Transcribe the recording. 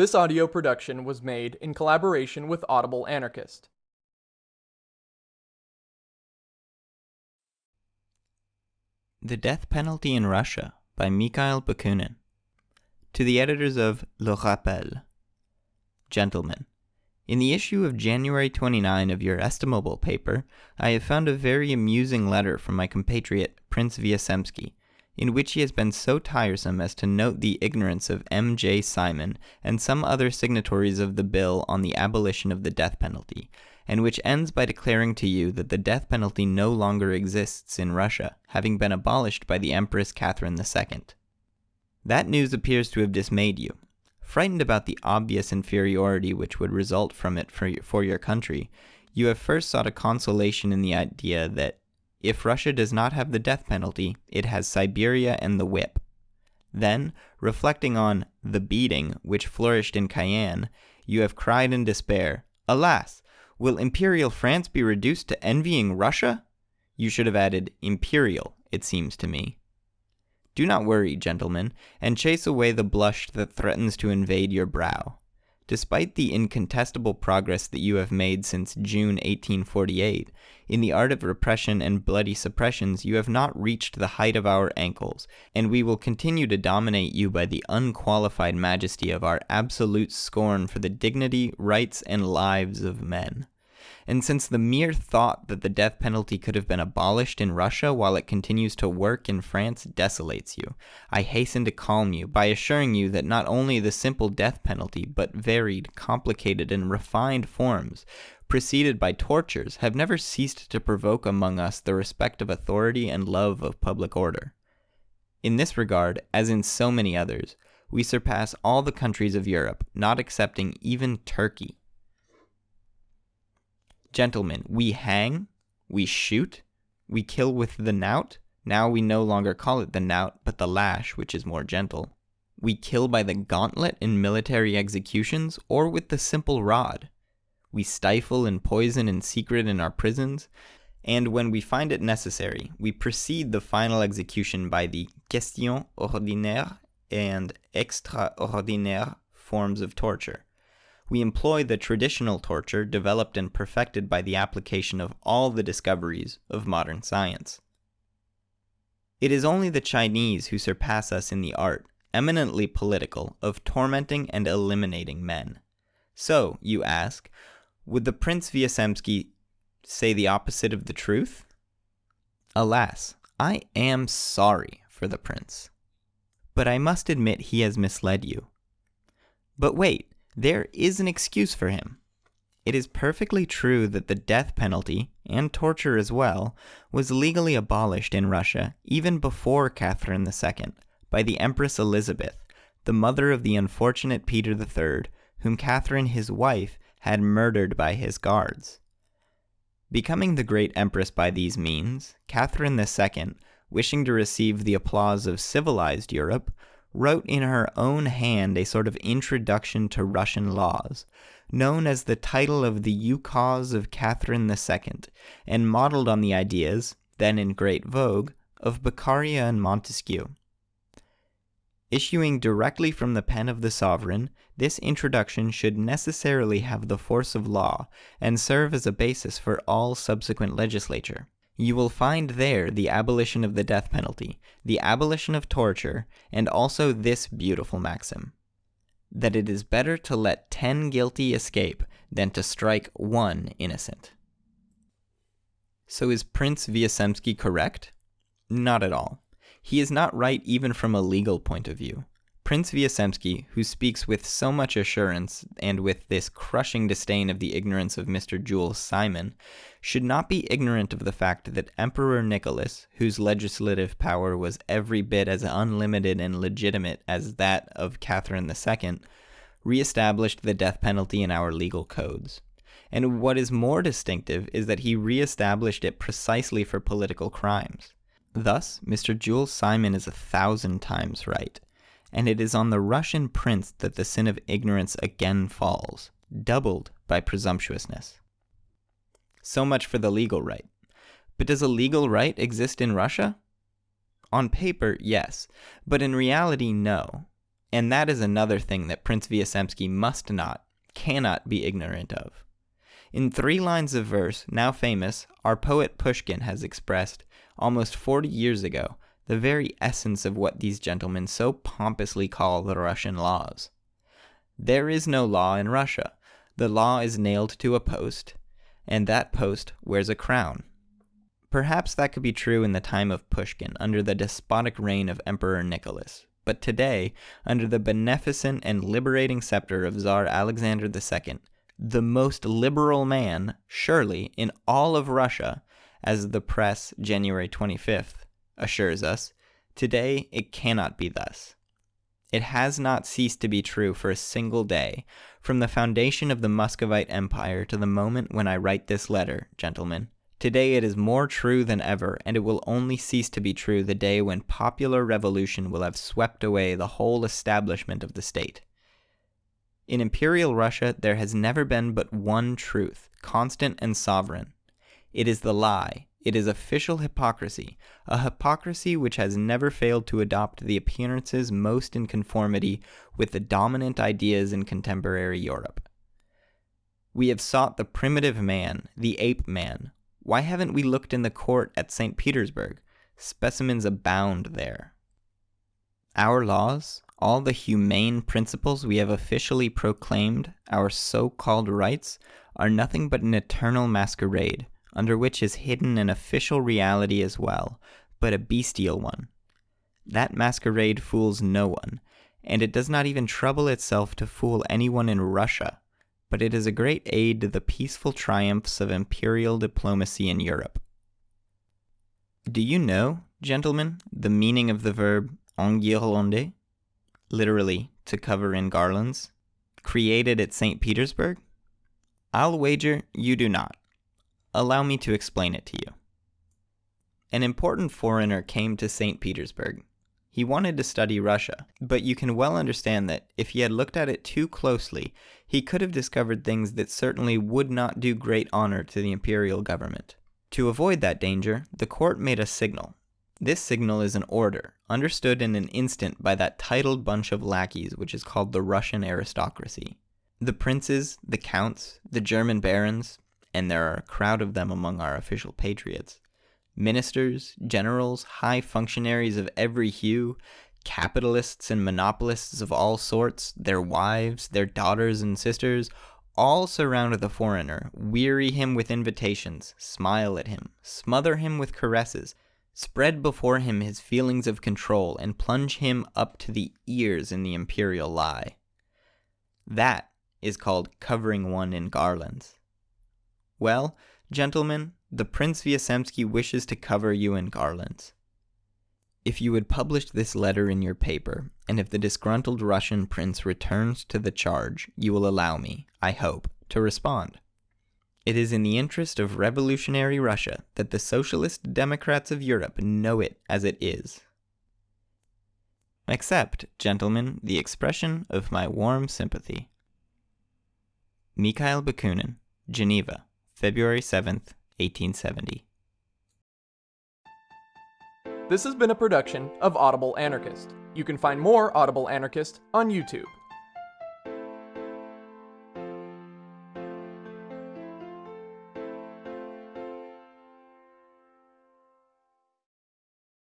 This audio production was made in collaboration with Audible Anarchist. The Death Penalty in Russia by Mikhail Bakunin. To the editors of Le Rappel. Gentlemen, in the issue of January 29 of your estimable paper, I have found a very amusing letter from my compatriot Prince Vyazemsky, in which he has been so tiresome as to note the ignorance of M. J. Simon and some other signatories of the bill on the abolition of the death penalty, and which ends by declaring to you that the death penalty no longer exists in Russia, having been abolished by the Empress Catherine II. That news appears to have dismayed you. Frightened about the obvious inferiority which would result from it for, for your country, you have first sought a consolation in the idea that if Russia does not have the death penalty, it has Siberia and the whip. Then, reflecting on the beating which flourished in Cayenne, you have cried in despair, Alas! Will Imperial France be reduced to envying Russia? You should have added Imperial, it seems to me. Do not worry, gentlemen, and chase away the blush that threatens to invade your brow. Despite the incontestable progress that you have made since June 1848, in the art of repression and bloody suppressions, you have not reached the height of our ankles, and we will continue to dominate you by the unqualified majesty of our absolute scorn for the dignity, rights, and lives of men. And since the mere thought that the death penalty could have been abolished in Russia while it continues to work in France desolates you, I hasten to calm you by assuring you that not only the simple death penalty, but varied, complicated, and refined forms, preceded by tortures, have never ceased to provoke among us the respect of authority and love of public order. In this regard, as in so many others, we surpass all the countries of Europe, not excepting even Turkey. Gentlemen, we hang, we shoot, we kill with the knout. Now we no longer call it the knout, but the lash, which is more gentle. We kill by the gauntlet in military executions, or with the simple rod. We stifle and poison in secret in our prisons, and when we find it necessary, we precede the final execution by the question ordinaire and extraordinaire forms of torture we employ the traditional torture developed and perfected by the application of all the discoveries of modern science. It is only the Chinese who surpass us in the art, eminently political, of tormenting and eliminating men. So, you ask, would the Prince Vyazemsky say the opposite of the truth? Alas, I am sorry for the prince. But I must admit he has misled you. But wait, there is an excuse for him. It is perfectly true that the death penalty, and torture as well, was legally abolished in Russia even before Catherine II by the Empress Elizabeth, the mother of the unfortunate Peter III, whom Catherine his wife had murdered by his guards. Becoming the great empress by these means, Catherine II, wishing to receive the applause of civilized Europe, wrote in her own hand a sort of introduction to Russian laws, known as the title of the Ukaz of Catherine II, and modeled on the ideas, then in great vogue, of Beccaria and Montesquieu. Issuing directly from the pen of the sovereign, this introduction should necessarily have the force of law and serve as a basis for all subsequent legislature. You will find there the abolition of the death penalty, the abolition of torture, and also this beautiful maxim that it is better to let ten guilty escape than to strike one innocent. So is Prince Vyazemsky correct? Not at all. He is not right even from a legal point of view. Prince Vyazemsky, who speaks with so much assurance and with this crushing disdain of the ignorance of Mr. Jules Simon, should not be ignorant of the fact that Emperor Nicholas, whose legislative power was every bit as unlimited and legitimate as that of Catherine II, re-established the death penalty in our legal codes. And what is more distinctive is that he re-established it precisely for political crimes. Thus, Mr. Jules Simon is a thousand times right and it is on the Russian prince that the sin of ignorance again falls, doubled by presumptuousness. So much for the legal right. But does a legal right exist in Russia? On paper, yes, but in reality, no. And that is another thing that Prince Vyazemsky must not, cannot be ignorant of. In three lines of verse, now famous, our poet Pushkin has expressed, almost 40 years ago, the very essence of what these gentlemen so pompously call the Russian laws. There is no law in Russia. The law is nailed to a post, and that post wears a crown. Perhaps that could be true in the time of Pushkin, under the despotic reign of Emperor Nicholas. But today, under the beneficent and liberating scepter of Tsar Alexander II, the most liberal man, surely, in all of Russia, as the press, January 25th, assures us, today it cannot be thus. It has not ceased to be true for a single day, from the foundation of the Muscovite Empire to the moment when I write this letter, gentlemen. Today it is more true than ever, and it will only cease to be true the day when popular revolution will have swept away the whole establishment of the state. In Imperial Russia, there has never been but one truth, constant and sovereign. It is the lie, it is official hypocrisy, a hypocrisy which has never failed to adopt the appearances most in conformity with the dominant ideas in contemporary Europe. We have sought the primitive man, the ape man. Why haven't we looked in the court at St. Petersburg? Specimens abound there. Our laws, all the humane principles we have officially proclaimed, our so called rights, are nothing but an eternal masquerade under which is hidden an official reality as well, but a bestial one. That masquerade fools no one, and it does not even trouble itself to fool anyone in Russia, but it is a great aid to the peaceful triumphs of imperial diplomacy in Europe. Do you know, gentlemen, the meaning of the verb enguirlander, literally to cover in garlands, created at St. Petersburg? I'll wager you do not. Allow me to explain it to you. An important foreigner came to St. Petersburg. He wanted to study Russia, but you can well understand that if he had looked at it too closely, he could have discovered things that certainly would not do great honor to the imperial government. To avoid that danger, the court made a signal. This signal is an order, understood in an instant by that titled bunch of lackeys which is called the Russian aristocracy. The princes, the counts, the German barons, and there are a crowd of them among our official patriots. Ministers, generals, high functionaries of every hue, capitalists and monopolists of all sorts, their wives, their daughters and sisters, all surround the foreigner, weary him with invitations, smile at him, smother him with caresses, spread before him his feelings of control, and plunge him up to the ears in the imperial lie. That is called covering one in garlands. Well, gentlemen, the Prince Vyazemsky wishes to cover you in garlands. If you would publish this letter in your paper, and if the disgruntled Russian prince returns to the charge, you will allow me, I hope, to respond. It is in the interest of revolutionary Russia that the socialist democrats of Europe know it as it is. Accept, gentlemen, the expression of my warm sympathy. Mikhail Bakunin, Geneva, February 7th, 1870. This has been a production of Audible Anarchist. You can find more Audible Anarchist on YouTube.